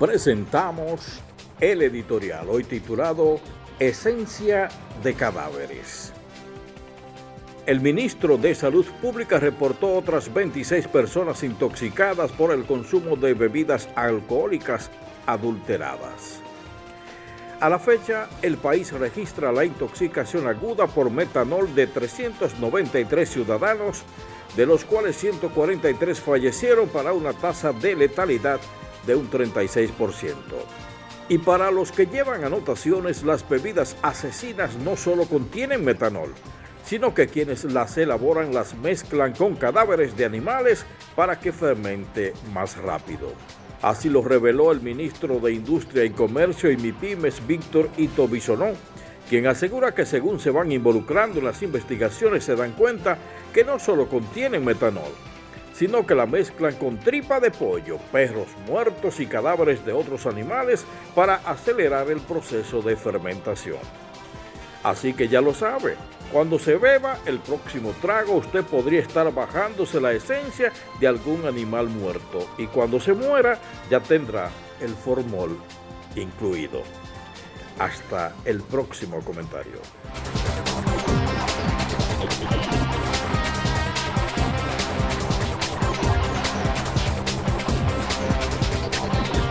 presentamos el editorial hoy titulado Esencia de cadáveres. El ministro de Salud Pública reportó otras 26 personas intoxicadas por el consumo de bebidas alcohólicas adulteradas. A la fecha, el país registra la intoxicación aguda por metanol de 393 ciudadanos, de los cuales 143 fallecieron para una tasa de letalidad de un 36%. Y para los que llevan anotaciones, las bebidas asesinas no solo contienen metanol, sino que quienes las elaboran las mezclan con cadáveres de animales para que fermente más rápido. Así lo reveló el ministro de Industria y Comercio y MIPIMES, Víctor Ito Bisonó, quien asegura que según se van involucrando en las investigaciones se dan cuenta que no solo contienen metanol, sino que la mezclan con tripa de pollo, perros muertos y cadáveres de otros animales para acelerar el proceso de fermentación. Así que ya lo sabe, cuando se beba el próximo trago usted podría estar bajándose la esencia de algún animal muerto y cuando se muera ya tendrá el formol incluido. Hasta el próximo comentario.